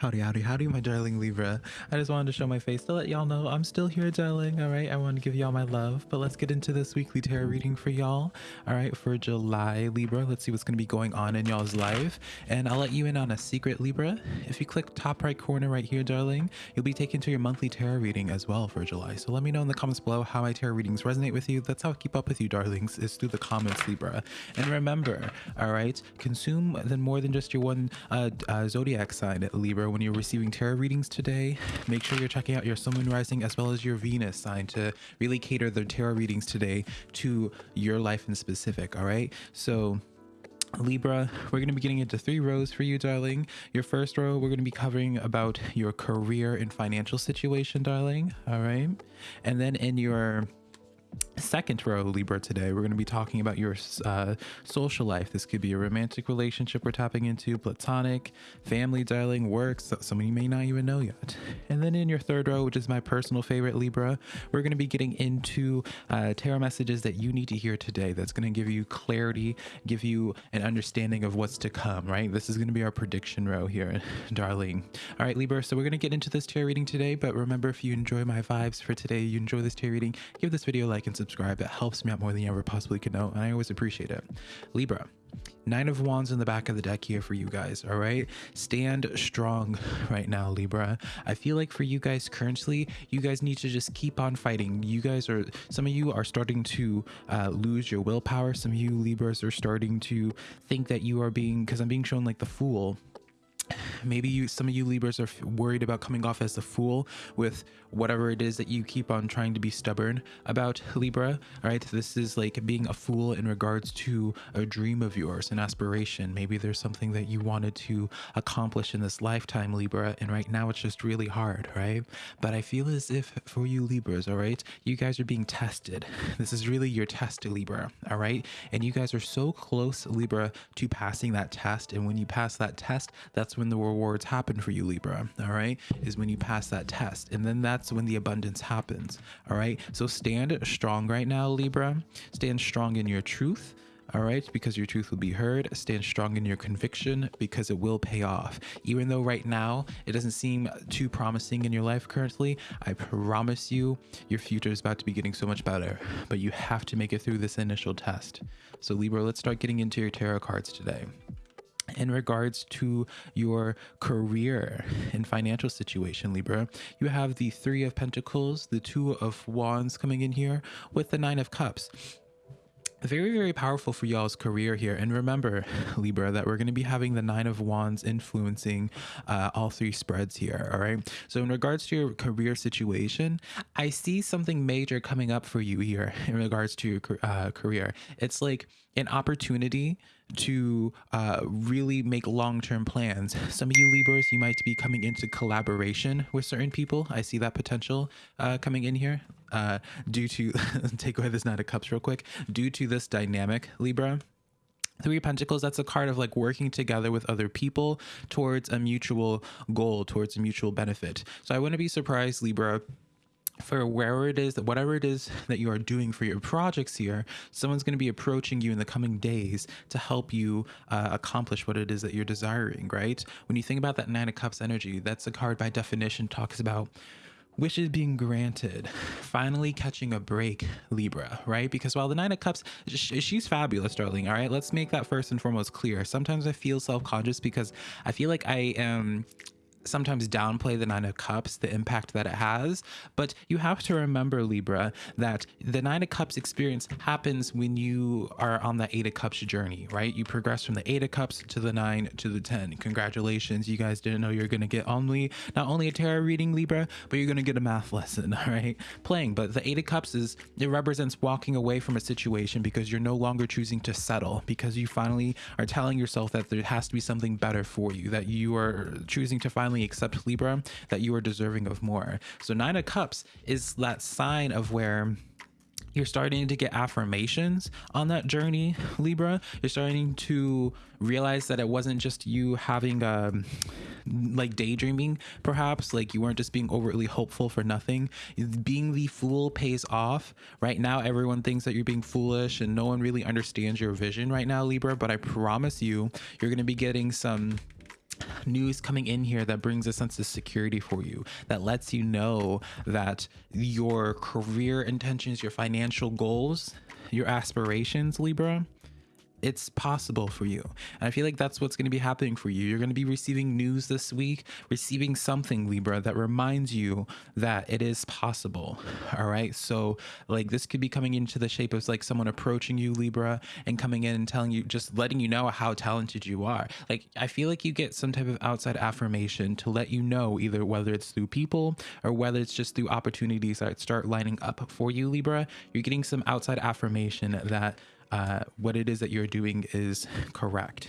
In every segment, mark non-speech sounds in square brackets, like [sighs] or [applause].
Howdy, howdy, howdy, my darling Libra. I just wanted to show my face to let y'all know I'm still here, darling. All right, I want to give y'all my love, but let's get into this weekly tarot reading for y'all. All right, for July, Libra. Let's see what's going to be going on in y'all's life. And I'll let you in on a secret, Libra. If you click top right corner right here, darling, you'll be taken to your monthly tarot reading as well for July. So let me know in the comments below how my tarot readings resonate with you. That's how I keep up with you, darlings, is through the comments, Libra. And remember, all right, consume then more than just your one uh, uh, zodiac sign, Libra when you're receiving tarot readings today, make sure you're checking out your Sun Moon Rising as well as your Venus sign to really cater the tarot readings today to your life in specific. All right. So, Libra, we're going to be getting into three rows for you, darling. Your first row, we're going to be covering about your career and financial situation, darling. All right. And then in your second row libra today we're going to be talking about your uh, social life. This could be a romantic relationship we're tapping into platonic family darling work some of you may not even know yet. And then in your third row which is my personal favorite libra we're going to be getting into uh, tarot messages that you need to hear today that's going to give you clarity give you an understanding of what's to come right? This is going to be our prediction row here [laughs] darling. All right libra so we're going to get into this tarot reading today but remember if you enjoy my vibes for today you enjoy this tarot reading give this video a like and subscribe. It helps me out more than you ever possibly could know, and I always appreciate it. Libra, Nine of Wands in the back of the deck here for you guys, all right? Stand strong [laughs] right now, Libra. I feel like for you guys currently, you guys need to just keep on fighting. You guys are, some of you are starting to uh, lose your willpower. Some of you Libras are starting to think that you are being, because I'm being shown like the fool maybe you some of you libras are worried about coming off as a fool with whatever it is that you keep on trying to be stubborn about libra all right? This is like being a fool in regards to a dream of yours an aspiration. Maybe there's something that you wanted to accomplish in this lifetime libra and right now it's just really hard right? But i feel as if for you libras all right you guys are being tested. [laughs] This is really your test libra all right? And you guys are so close libra to passing that test. And when you pass that test that's when the rewards happen for you, Libra. All right. Is when you pass that test. And then that's when the abundance happens. All right. So stand strong right now, Libra. Stand strong in your truth. All right, because your truth will be heard. Stand strong in your conviction because it will pay off. Even though right now it doesn't seem too promising in your life currently, I promise you your future is about to be getting so much better. But you have to make it through this initial test. So, Libra, let's start getting into your tarot cards today in regards to your career and financial situation, Libra, you have the Three of Pentacles, the Two of Wands coming in here with the Nine of Cups. Very very powerful for y'all's career here. And remember libra that we're going to be having the nine of wands influencing uh, all three spreads here all right? So in regards to your career situation i see something major coming up for you here in regards to your uh, career. It's like an opportunity to uh, really make long-term plans. [laughs] Some of you Libras, you might be coming into collaboration with certain people. I see that potential uh, coming in here uh, due to, [laughs] take away this Knight of Cups real quick, due to this dynamic, Libra. Three Pentacles, that's a card of like working together with other people towards a mutual goal, towards a mutual benefit. So I wouldn't be surprised, Libra, for wherever it is that whatever it is [laughs] that you are doing for your projects here someone's going to be approaching you in the coming days to help you uh, accomplish what it is that you're desiring right? When you think about that nine of cups energy that's a card by definition talks about wishes being granted [sighs] finally catching a break libra right? Because while the nine of cups she's fabulous darling all right? Let's make that first and foremost clear. Sometimes i feel self-conscious because i feel like i am sometimes downplay the Nine of Cups, the impact that it has. But you have to remember, Libra, that the Nine of Cups experience happens when you are on the Eight of Cups journey, right? You progress from the Eight of Cups to the Nine to the Ten. Congratulations. You guys didn't know you're going to get only not only a tarot reading, Libra, but you're going to get a math [laughs] lesson, all right? Playing. But the Eight of Cups is, it represents walking away from a situation because you're no longer choosing to settle, because you finally are telling yourself that there has to be something better for you, that you are choosing to finally accept Libra, that you are deserving of more. So Nine of Cups is that sign of where you're starting to get affirmations on that journey libra. You're starting to realize that it wasn't just you having um like daydreaming perhaps like you weren't just being overtly hopeful for nothing. Being the fool pays off. Right now everyone thinks that you're being foolish and no one really understands your vision right now libra but i promise you you're going to be getting some news coming in here that brings a sense of security for you that lets you know that your career intentions your financial goals your aspirations libra it's possible for you. And I feel like that's what's going to be happening for you. You're going to be receiving news this week, receiving something, Libra, that reminds you that it is possible. All right. So, like, this could be coming into the shape of like someone approaching you, Libra, and coming in and telling you, just letting you know how talented you are. Like, I feel like you get some type of outside affirmation to let you know either whether it's through people or whether it's just through opportunities that start lining up for you, Libra. You're getting some outside affirmation that uh, what it is that you're doing is correct.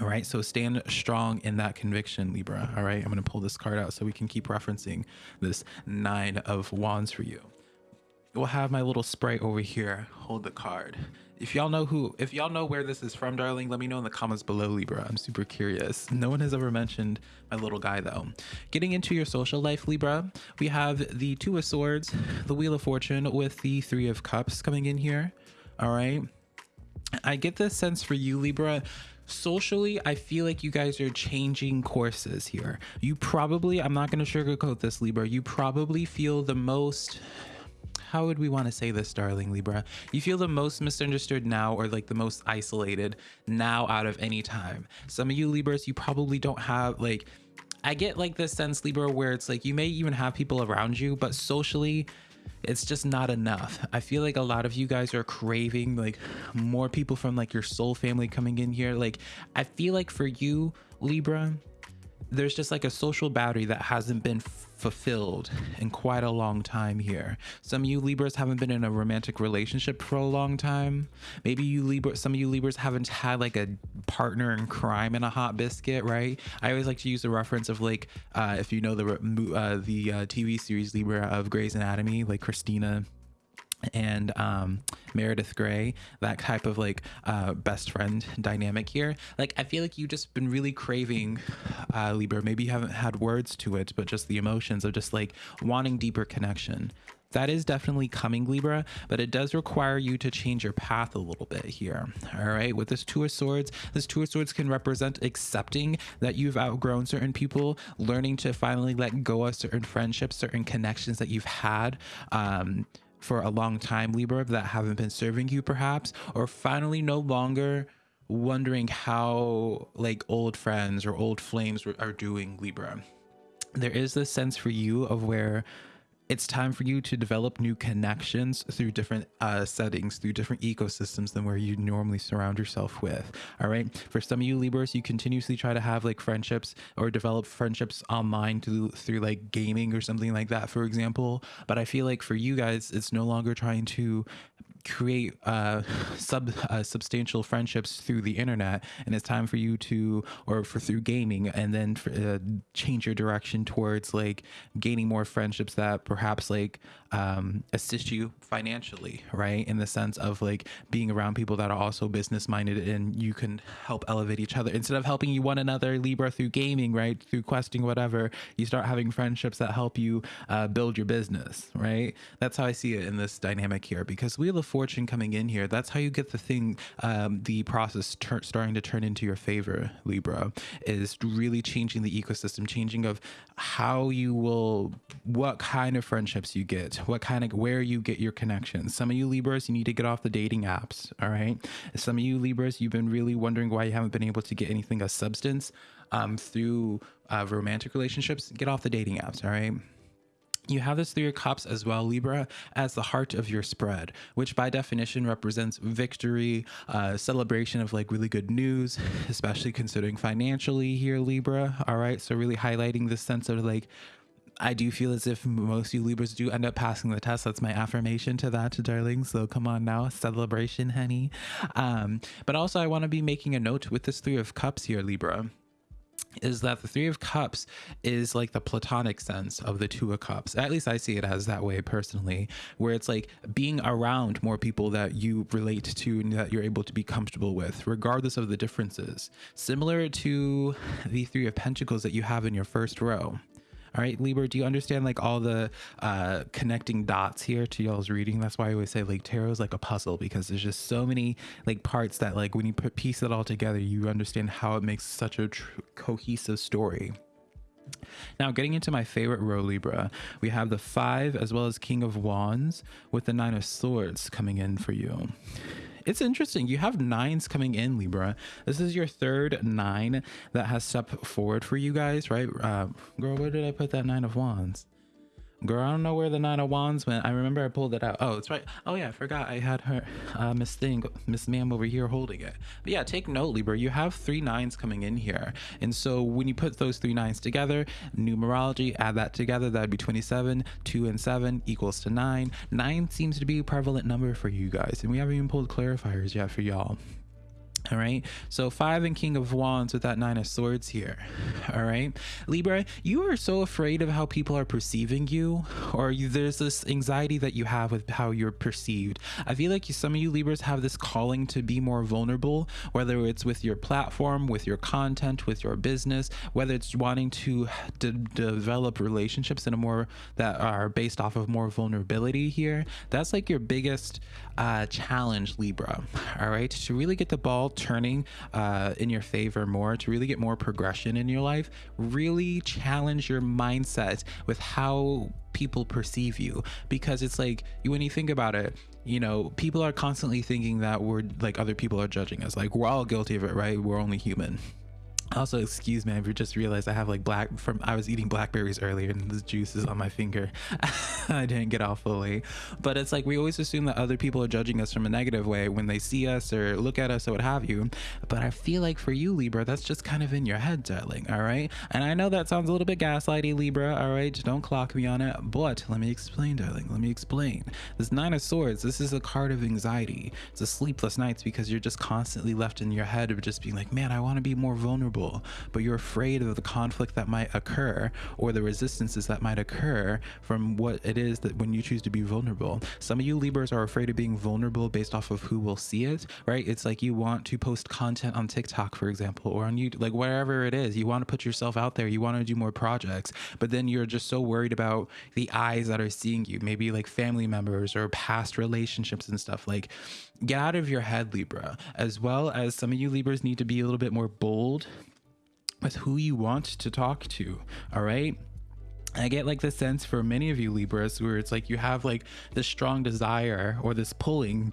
All right, so stand strong in that conviction, Libra. All right, I'm going to pull this card out so we can keep referencing this nine of wands for you. We'll have my little sprite over here hold the card. If y'all know who, if y'all know where this is from, darling, let me know in the comments below, Libra. I'm super curious. No one has ever mentioned my little guy though. Getting into your social life, Libra, we have the Two of Swords, the Wheel of Fortune with the Three of Cups coming in here. All right. I get this sense for you, Libra. Socially, I feel like you guys are changing courses here. You probably, I'm not going to sugarcoat this, Libra. You probably feel the most how would we want to say this, darling Libra? You feel the most misunderstood now or like the most isolated now out of any time. Some of you Libras, you probably don't have like, I get like this sense, Libra, where it's like you may even have people around you, but socially, it's just not enough. I feel like a lot of you guys are craving like more people from like your soul family coming in here. Like I feel like for you, Libra, there's just like a social battery that hasn't been fulfilled in quite a long time here. Some of you Libras haven't been in a romantic relationship for a long time. Maybe you Libra, some of you Libras haven't had like a partner in crime in a hot biscuit, right? I always like to use the reference of like, uh, if you know the uh, the uh, TV series Libra of Grey's Anatomy, like Cristina and um, Meredith Grey, that type of like uh, best friend dynamic here. Like, I feel like you've just been really craving uh, Libra. Maybe you haven't had words to it, but just the emotions of just like wanting deeper connection. That is definitely coming, Libra, but it does require you to change your path a little bit here. All right, with this Two of Swords, this Two of Swords can represent accepting that you've outgrown certain people, learning to finally let go of certain friendships, certain connections that you've had. Um, for a long time, Libra, that haven't been serving you perhaps, or finally no longer wondering how like old friends or old flames are doing, Libra. There is this sense for you of where it's time for you to develop new connections through different uh, settings, through different ecosystems than where you normally surround yourself with. All right. For some of you Libras, you continuously try to have like friendships or develop friendships online through through like gaming or something like that, for example. But I feel like for you guys, it's no longer trying to create uh, sub uh, substantial friendships through the internet, and it's time for you to, or for through gaming, and then for, uh, change your direction towards like gaining more friendships that perhaps like um, assist you financially, right? In the sense of like being around people that are also business minded and you can help elevate each other instead of helping you one another Libra through gaming, right? Through questing, whatever. You start having friendships that help you uh, build your business, right? That's how I see it in this dynamic here because Wheel of Fortune coming in here, that's how you get the thing, um, the process starting to turn into your favor, Libra, is really changing the ecosystem, changing of how you will, what kind of friendships you get what kind of where you get your connections. Some of you Libras, you need to get off the dating apps. All right. Some of you Libras, you've been really wondering why you haven't been able to get anything of substance um, through uh, romantic relationships. Get off the dating apps. All right you have this three of cups as well libra as the heart of your spread which by definition represents victory uh, celebration of like really good news [laughs] especially considering financially here libra all right so really highlighting this sense of like I do feel as if most you Libras do end up passing the test. That's my affirmation to that, darling. So come on now, celebration, honey. Um, but also, I want to be making a note with this Three of Cups here, Libra is that the three of cups is like the platonic sense of the two of cups. At least i see it as that way personally where it's like being around more people that you relate to and that you're able to be comfortable with regardless of the differences. Similar to the three of pentacles that you have in your first row All right, Libra, do you understand like all the uh, connecting dots here to y'all's reading? That's why I always say like tarot is like a puzzle because there's just so many like parts that like when you put piece it all together, you understand how it makes such a cohesive story. Now, getting into my favorite row Libra, we have the five as well as King of Wands with the Nine of Swords coming in for you it's interesting. You have nines coming in, Libra. This is your third nine that has stepped forward for you guys, right? Uh, girl, where did I put that nine of wands? Girl, I don't know where the nine of wands went. I remember I pulled it out. Oh, it's right. Oh yeah, I forgot I had her, uh, Miss Thing, Miss Ma'am over here holding it. But yeah, take note, Libra. You have three nines coming in here, and so when you put those three nines together, numerology, add that together, that'd be 27. Two and seven equals to nine. Nine seems to be a prevalent number for you guys, and we haven't even pulled clarifiers yet for y'all. All right. So five and king of wands with that nine of swords here. All right. Libra, you are so afraid of how people are perceiving you, or you, there's this anxiety that you have with how you're perceived. I feel like you, some of you Libras have this calling to be more vulnerable, whether it's with your platform, with your content, with your business, whether it's wanting to de- develop relationships in a more that are based off of more vulnerability here. That's like your biggest uh, challenge, Libra. All right. To really get the ball turning uh, in your favor more, to really get more progression in your life, really challenge your mindset with how people perceive you. Because it's like when you think about it you know people are constantly thinking that we're like other people are judging us. Like we're all guilty of it right? We're only human also excuse me i just realized i have like black from i was eating blackberries earlier and the juice is on my finger. [laughs] I didn't get off fully. But it's like we always assume that other people are judging us from a negative way when they see us or look at us or what have you. But i feel like for you libra that's just kind of in your head darling all right? And i know that sounds a little bit gaslighty libra all right? Don't clock me on it. But let me explain darling let me explain. This nine of swords this is a card of anxiety. It's a sleepless nights because you're just constantly left in your head of just being like man i want to be more vulnerable but you're afraid of the conflict that might occur or the resistances that might occur from what it is that when you choose to be vulnerable. Some of you Libras are afraid of being vulnerable based off of who will see it, right? It's like you want to post content on TikTok, for example, or on YouTube, like wherever it is. You want to put yourself out there, you want to do more projects, but then you're just so worried about the eyes that are seeing you, maybe like family members or past relationships and stuff. Like, get out of your head, Libra, as well as some of you Libras need to be a little bit more bold with who you want to talk to. All right. I get like the sense for many of you Libras where it's like you have like this strong desire or this pulling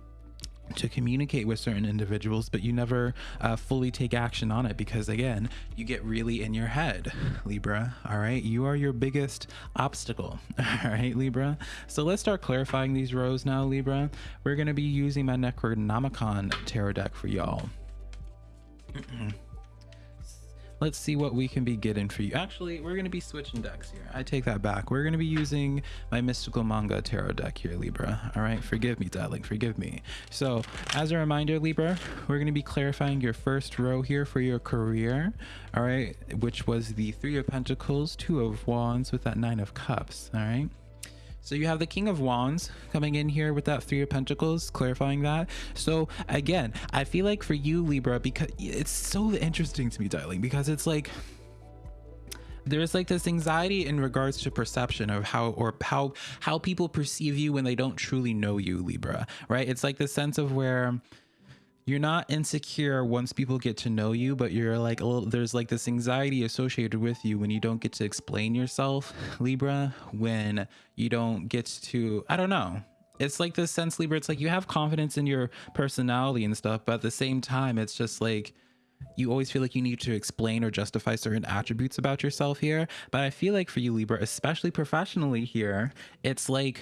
to communicate with certain individuals, but you never uh, fully take action on it because, again, you get really in your head, Libra. All right. You are your biggest obstacle. [laughs] All right, Libra. So let's start clarifying these rows now, Libra. We're going to be using my Necronomicon tarot deck for y'all [clears throat] let's see what we can be getting for you. Actually, we're going to be switching decks here. I take that back. We're going to be using my Mystical Manga Tarot deck here, Libra. All right, forgive me, darling, forgive me. So, as a reminder, Libra, we're going to be clarifying your first row here for your career, all right, which was the Three of Pentacles, Two of Wands with that Nine of Cups, all right? So you have the King of Wands coming in here with that Three of Pentacles, clarifying that. So again, I feel like for you, Libra, because it's so interesting to me, darling, because it's like there's like this anxiety in regards to perception of how or how how people perceive you when they don't truly know you, Libra, right? It's like the sense of where you're not insecure once people get to know you, but you're like a little, there's like this anxiety associated with you when you don't get to explain yourself, Libra, when you don't get to, I don't know. It's like this sense, Libra, it's like you have confidence in your personality and stuff, but at the same time, it's just like you always feel like you need to explain or justify certain attributes about yourself here. But I feel like for you, Libra, especially professionally here, it's like,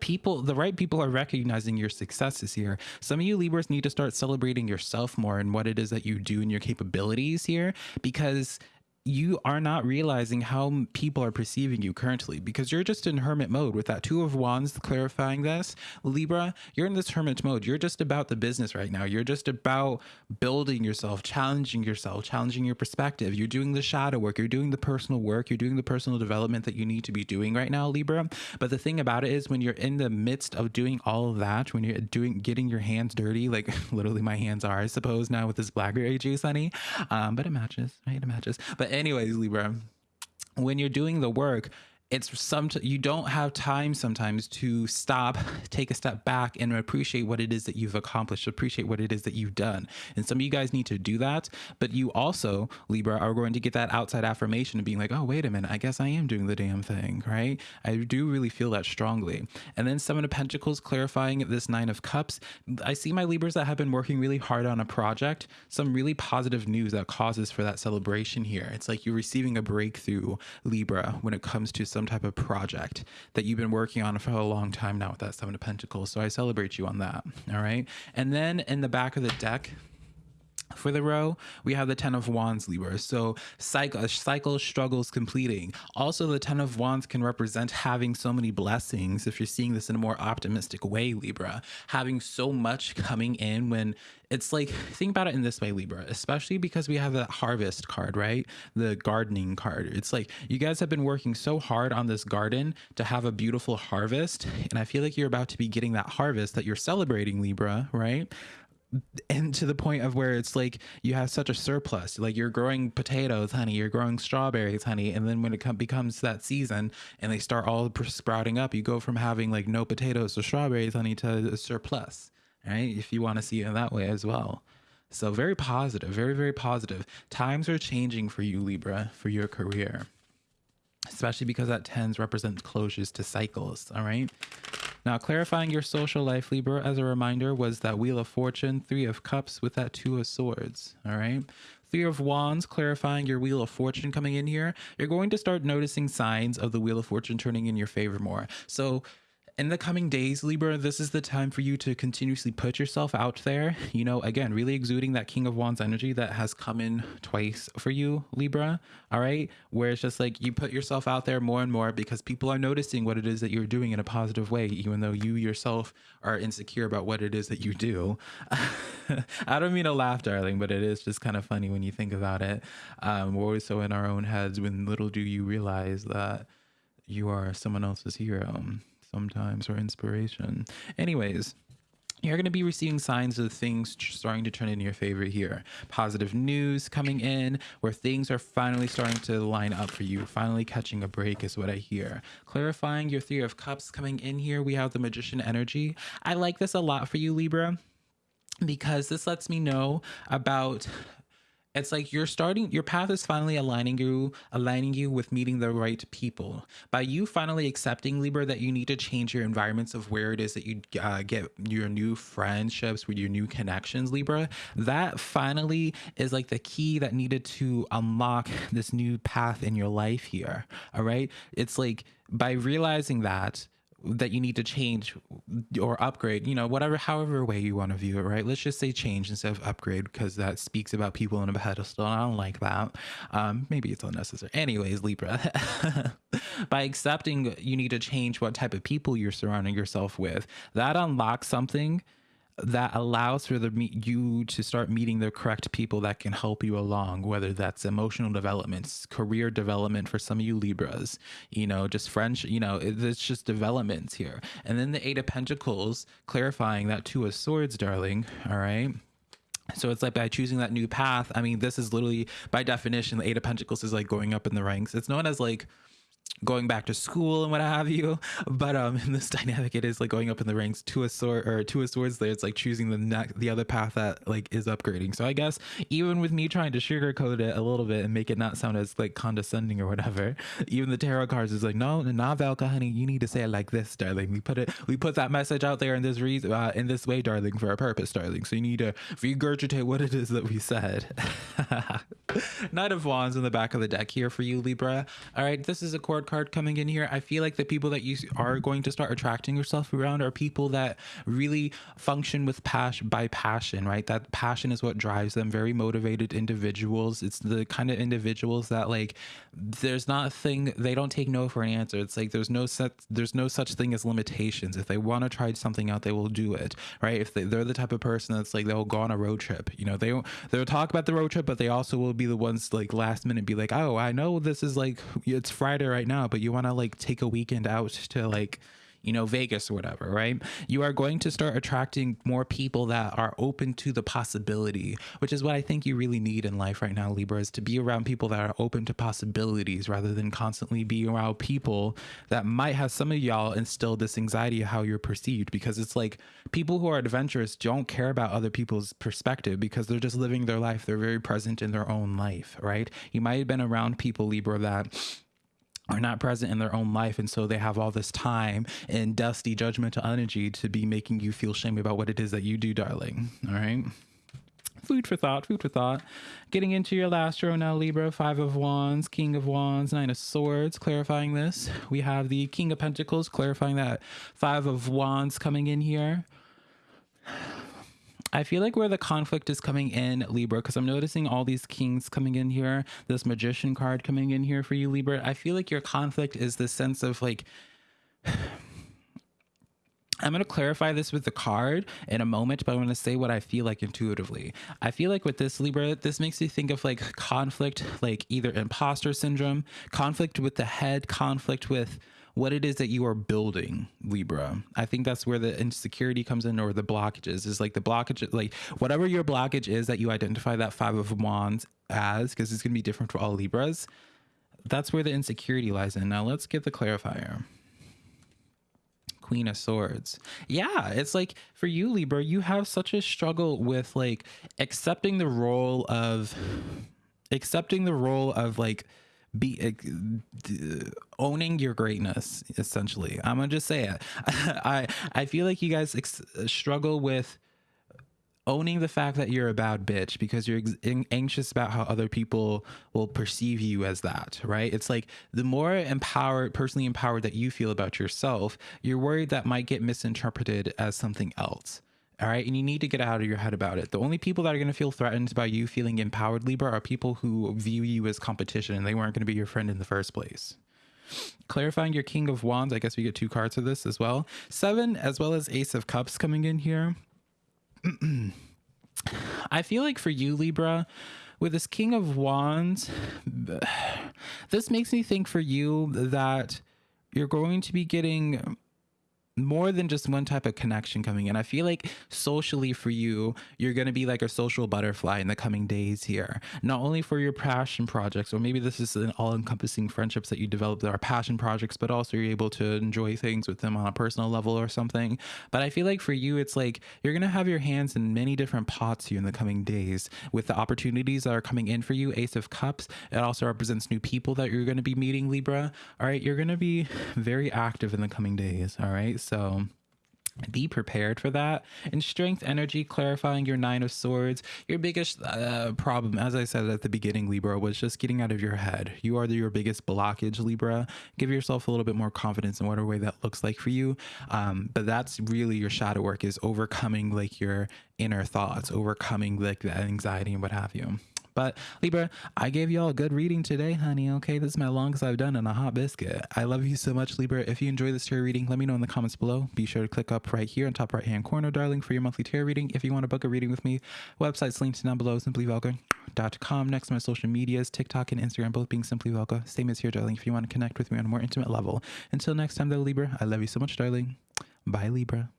people the right people are recognizing your successes here. Some of you libras need to start celebrating yourself more and what it is that you do and your capabilities here because you are not realizing how people are perceiving you currently because you're just in hermit mode with that two of wands clarifying this. Libra you're in this hermit mode. You're just about the business right now. You're just about building yourself challenging yourself challenging your perspective. You're doing the shadow work. You're doing the personal work. You're doing the personal development that you need to be doing right now libra. But the thing about it is when you're in the midst of doing all of that when you're doing getting your hands dirty like [laughs] literally my hands are i suppose now with this blackberry juice honey. Um but it matches right? It matches. But anyways, Libra, when you're doing the work, it's some you don't have time sometimes to stop [laughs] take a step back and appreciate what it is that you've accomplished appreciate what it is that you've done. And some of you guys need to do that but you also libra are going to get that outside affirmation of being like oh wait a minute i guess i am doing the damn thing right? I do really feel that strongly. And then seven of pentacles clarifying this nine of cups. I see my libras that have been working really hard on a project. Some really positive news that causes for that celebration here. It's like you're receiving a breakthrough libra when it comes to some some type of project that you've been working on for a long time now with that Seven of Pentacles. So I celebrate you on that. All right. And then in the back of the deck, for the row, we have the Ten of Wands, Libra. So cycle, uh, cycle struggles completing. Also, the Ten of Wands can represent having so many blessings. If you're seeing this in a more optimistic way, Libra, having so much coming in when it's like think about it in this way libra especially because we have that harvest card right the gardening card it's like you guys have been working so hard on this garden to have a beautiful harvest and i feel like you're about to be getting that harvest that you're celebrating libra right and to the point of where it's like you have such a surplus like you're growing potatoes honey you're growing strawberries honey and then when it com- becomes that season and they start all sprouting up you go from having like no potatoes to strawberries honey to a surplus right? If you want to see it that way as well. So very positive very very positive. Times are changing for you libra for your career especially because that tens represents closures to cycles all right now, clarifying your social life, Libra, as a reminder, was that Wheel of Fortune, Three of Cups with that Two of Swords. All right. Three of Wands, clarifying your Wheel of Fortune coming in here. You're going to start noticing signs of the Wheel of Fortune turning in your favor more. So in the coming days, Libra, this is the time for you to continuously put yourself out there. You know, again, really exuding that King of Wands energy that has come in twice for you, Libra. All right. Where it's just like you put yourself out there more and more because people are noticing what it is that you're doing in a positive way, even though you yourself are insecure about what it is that you do. [laughs] I don't mean to laugh, darling, but it is just kind of funny when you think about it. Um, we're always so in our own heads when little do you realize that you are someone else's hero sometimes or inspiration. Anyways, you're going to be receiving signs of things starting to turn in your favor here. Positive news coming in where things are finally starting to line up for you. Finally catching a break is what I hear. Clarifying your Three of Cups coming in here. We have the Magician energy. I like this a lot for you, Libra because this lets me know about it's like you're starting your path is finally aligning you aligning you with meeting the right people. By you finally accepting libra that you need to change your environments of where it is that you uh, get your new friendships with your new connections libra that finally is like the key that needed to unlock this new path in your life here all right? It's like by realizing that that you need to change or upgrade, you know, whatever, however way you want to view it, right? Let's just say change instead of upgrade because that speaks about people on a pedestal. And I don't like that. Um, maybe it's unnecessary. Anyways, Libra, [laughs] by accepting you need to change what type of people you're surrounding yourself with, that unlocks something that allows for the you to start meeting the correct people that can help you along whether that's emotional developments career development for some of you libras you know just friendship you know it's just developments here. And then the eight of pentacles clarifying that two of swords darling all right? So it's like by choosing that new path i mean this is literally by definition the eight of pentacles is like going up in the ranks. It's known as like going back to school and what have you. [laughs] But um, in this [laughs] dynamic, it is like going up in the ranks to a sword or to a swords. There, it's like choosing the next, the other path that like is upgrading. So I guess even with me trying to sugarcoat it a little bit and make it not sound as like condescending or whatever, [laughs] even the tarot cards is like, no, not Velka, honey, you need to say it like this, darling. We put it, we put that message out there in this reason, uh, in this way, darling, for a purpose, darling. So you need to regurgitate what it is that we said. Knight of Wands in the back of the deck here for you, Libra. All right, this is a card coming in here. I feel like the people that you are going to start attracting yourself around are people that really function with passion by passion, right? That passion is what drives them. Very motivated individuals. It's the kind of individuals that like there's not a thing they don't take no for an answer. It's like there's no such there's no such thing as limitations. If they want to try something out, they will do it, right? If they, they're the type of person that's like they'll go on a road trip, you know, they they'll talk about the road trip, but they also will be the ones like last minute be like, oh, I know this is like it's Friday right now, but you want to like take a weekend out to like you know, Vegas or whatever, right? You are going to start attracting more people that are open to the possibility, which is what I think you really need in life right now, Libra, is to be around people that are open to possibilities rather than constantly be around people that might have some of y'all instill this anxiety of how you're perceived because it's like people who are adventurous don't care about other people's perspective because they're just living their life. They're very present in their own life, right? You might have been around people, Libra, that are not present in their own life and so they have all this time and dusty judgmental energy to be making you feel shame about what it is that you do darling. All right? Food for thought food for thought. Getting into your last row now libra five of wands king of wands nine of swords clarifying this. We have the king of pentacles clarifying that five of wands coming in here I feel like where the conflict is coming in, Libra, because I'm noticing all these kings coming in here, this magician card coming in here for you, Libra. I feel like your conflict is the sense of like, [sighs] I'm going to clarify this with the card in a moment, but I'm going to say what I feel like intuitively. I feel like with this Libra, this makes me think of like conflict, like either imposter syndrome, conflict with the head, conflict with what it is that you are building, Libra. I think that's where the insecurity comes in or the blockages is like the blockage, like whatever your blockage is that you identify that five of wands as, because it's going to be different for all Libras. That's where the insecurity lies in. Now let's get the clarifier. Queen of Swords. Yeah, it's like for you, Libra, you have such a struggle with like accepting the role of accepting the role of like be uh, owning your greatness essentially. I'm gonna just say it. [laughs] I i feel like you guys struggle with owning the fact that you're a bad bitch because you're anxious about how other people will perceive you as that right? It's like the more empowered personally empowered that you feel about yourself you're worried that might get misinterpreted as something else all right. And you need to get out of your head about it. The only people that are going to feel threatened by you feeling empowered, Libra, are people who view you as competition and they weren't going to be your friend in the first place. Clarifying your King of Wands. I guess we get two cards of this as well. Seven, as well as Ace of Cups coming in here. [clears throat] I feel like for you, Libra, with this King of Wands, [sighs] this makes me think for you that you're going to be getting more than just one type of connection coming in. I feel like socially for you, you're going to be like a social butterfly in the coming days here. Not only for your passion projects, or maybe this is an all encompassing friendships that you develop that are passion projects, but also you're able to enjoy things with them on a personal level or something. But I feel like for you, it's like you're going to have your hands in many different pots here in the coming days with the opportunities that are coming in for you. Ace of Cups. It also represents new people that you're going to be meeting, Libra. All right. You're going to be very active in the coming days. All right. Be prepared for that. And strength energy clarifying your nine of swords. Your biggest uh, problem as i said at the beginning libra was just getting out of your head. You are the, your biggest blockage libra. Give yourself a little bit more confidence in whatever way that looks like for you. Um, but that's really your shadow work is overcoming like your inner thoughts overcoming like the anxiety and what have you but Libra, I gave y'all a good reading today, honey. Okay, this is my longest I've done in a hot biscuit. I love you so much, Libra. If you enjoy this tarot reading, let me know in the comments below. Be sure to click up right here in top right hand corner, darling, for your monthly tarot reading. If you want to book a reading with me, website's linked down below, simplyvelka.com. Next to my social medias, TikTok and Instagram, both being Simply Velka. Same as here, darling, if you want to connect with me on a more intimate level. Until next time, though, Libra, I love you so much, darling. Bye, Libra.